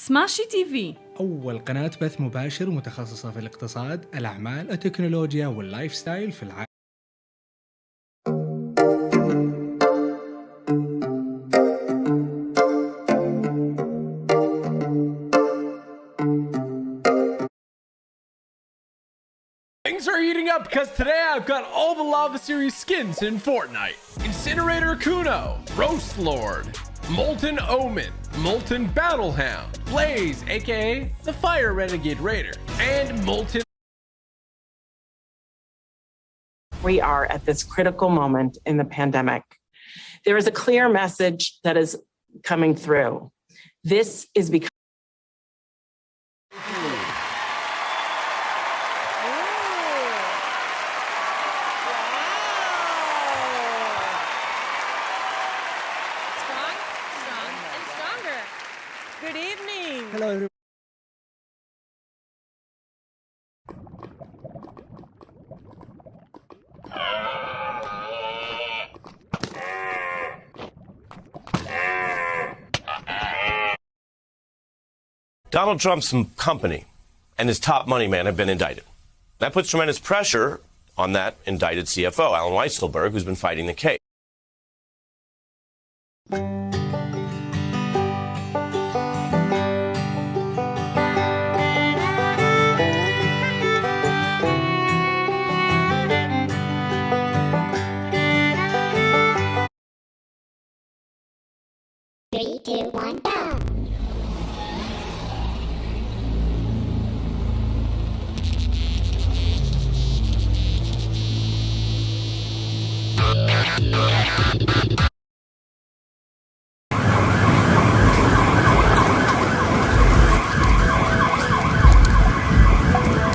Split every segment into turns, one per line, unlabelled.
سماشي تي في
أول قناة بث مباشر متخصصة في الاقتصاد، الأعمال، التكنولوجيا واللايف ستايل في العالم.
Things are heating up because today I've got all the Lava Series skins in Fortnite. Incinerator Kuno, Roast Lord, Molten Omen, Molten Battlehound, Blaze, aka the Fire Renegade Raider, and Molten
we are at this critical moment in the pandemic. There is a clear message that is coming through. This is because
Donald Trump's company and his top money man have been indicted. That puts tremendous pressure on that indicted CFO, Allen Weisselberg, who's been fighting the case.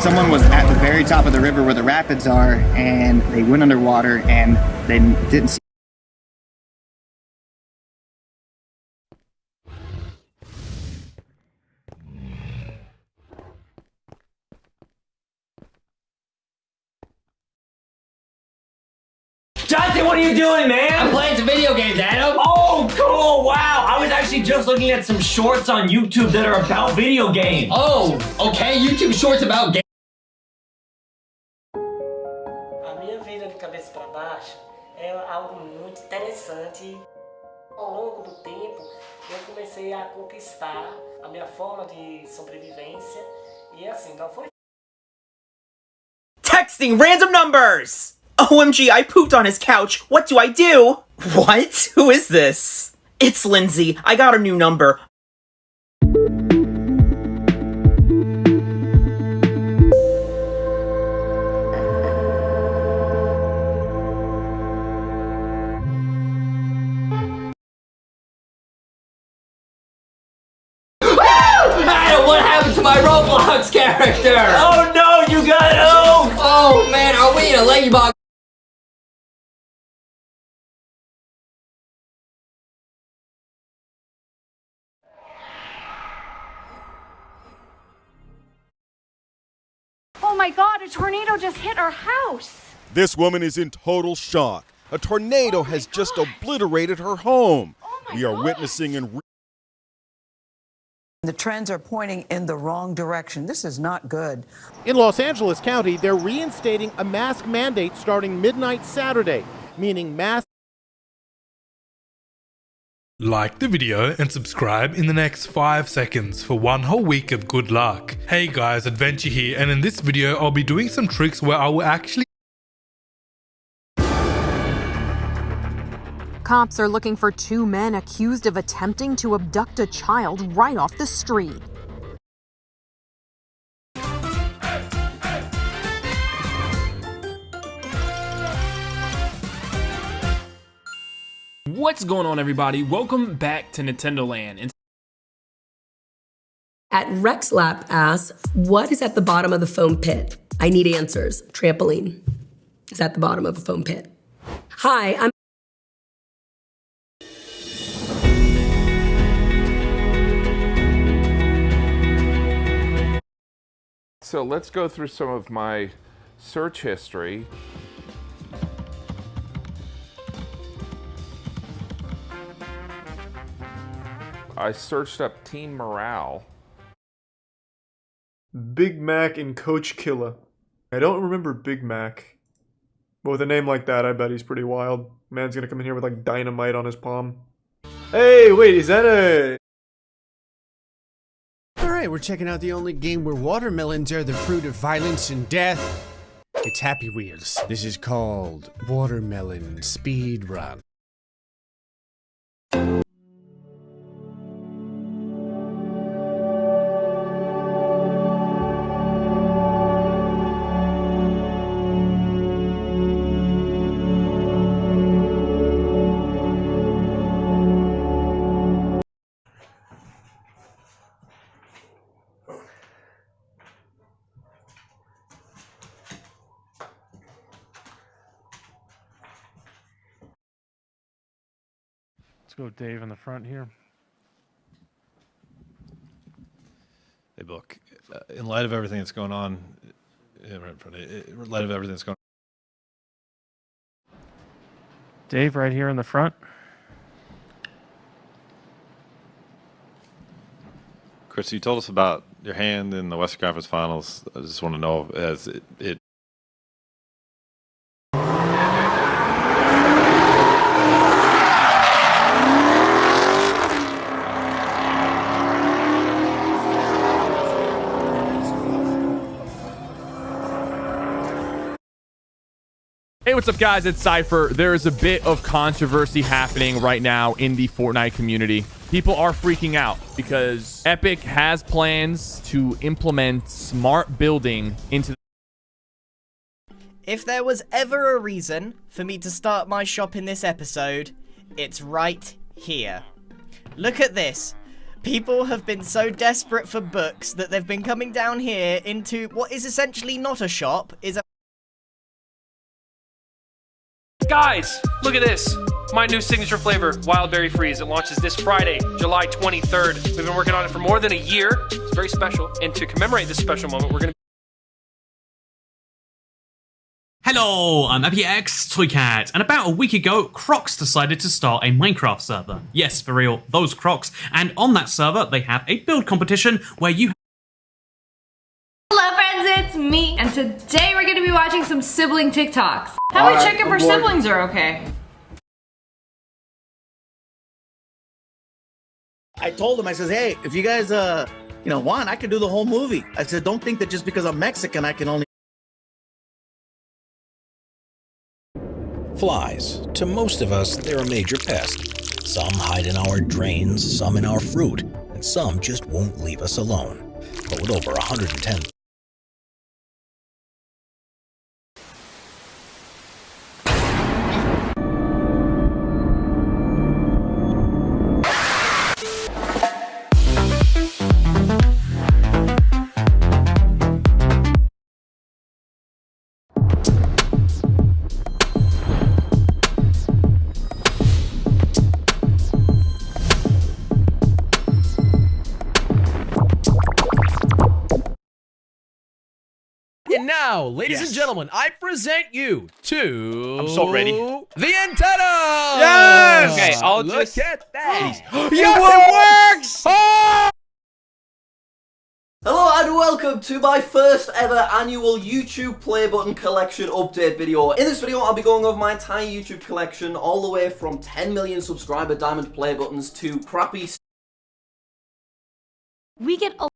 Someone was at the very top of the river where the rapids are and they went underwater and they didn't see
Jonathan, what are you doing, man?
I'm playing some video games, Adam.
Oh, cool! Wow, I was actually just looking at some shorts on YouTube that are about video games.
Oh, okay. YouTube shorts about games.
É algo muito interessante. Ao longo do tempo, eu comecei a conquistar a minha forma de sobrevivência e assim, não foi
Texting random numbers! OMG, I pooped on his couch. What do I do? What? Who is this? It's Lindsay. I got a new number.
Man, are we in a ladybug?
Oh my god, a tornado just hit our house!
This woman is in total shock. A tornado oh has just obliterated her home. Oh we are witnessing in
The trends are pointing in the wrong direction. This is not good.
In Los Angeles County, they're reinstating a mask mandate starting midnight Saturday, meaning masks.
Like the video and subscribe in the next 5 seconds for one whole week of good luck. Hey guys, Adventure here and in this video I'll be doing some tricks where I will actually
Cops are looking for two men accused of attempting to abduct a child right off the street.
What's going on, everybody? Welcome back to Nintendo Land. And
At RexLap asks, what is at the bottom of the foam pit? I need answers. Trampoline is at the bottom of a foam pit. Hi, I'm
So let's go through some of my search history. I searched up teen morale
Big Mac and Coach Killa. I don't remember Big Mac. But with a name like that, I bet he's pretty wild. Man's gonna come in here with like dynamite on his palm. Hey, wait, is that a...
We're checking out the only game where watermelons are the fruit of violence and death. It's Happy Wheels. This is called Watermelon Speed Run.
Let's go Dave in the front here.
Hey, Book. Uh, in light of everything that's going on, yeah, right in front of you, in light of everything that's going on.
Dave right here in the front.
Chris, you told us about your hand in the Western Conference Finals. I just want to know as it, it
Hey, what's up, guys? It's Cypher. There is a bit of controversy happening right now in the Fortnite community. People are freaking out because Epic has plans to implement smart building into
If there was ever a reason for me to start my shop in this episode, it's right here. Look at this. People have been so desperate for books that they've been coming down here into what is essentially not a shop, is a
Guys, look at this. My new signature flavor, Wild Berry Freeze. It launches this Friday, July 23rd. We've been working on it for more than a year. It's very special. And to commemorate this special moment, we're going to
Hello, I'm AppyX Toycat, and about a week ago, Crocs decided to start a Minecraft server. Yes, for real, those Crocs. And on that server, they have a build competition where you
and today we're gonna be watching some sibling TikToks. How we check if our siblings are okay?
I told him, I says, hey, if you guys, uh, you know, want, I can do the whole movie. I said, don't think that just because I'm Mexican, I can only.
Flies. To most of us, they're a major pest. Some hide in our drains, some in our fruit, and some just won't leave us alone. But with over 110
now, ladies and gentlemen, I present you to.
I'm so ready.
The antenna.
Yes!
Okay, I'll
Look
just.
at that.
yes, it works. Oh!
Hello and welcome to my first ever annual YouTube play button collection update video. In this video I'll be going over my entire YouTube collection all the way from 10 million subscriber diamond play buttons to crappy
We get a